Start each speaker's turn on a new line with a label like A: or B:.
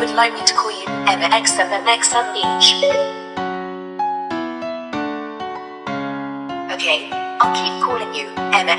A: would like me to call you Emma and XM each? Okay, I'll keep calling you Emma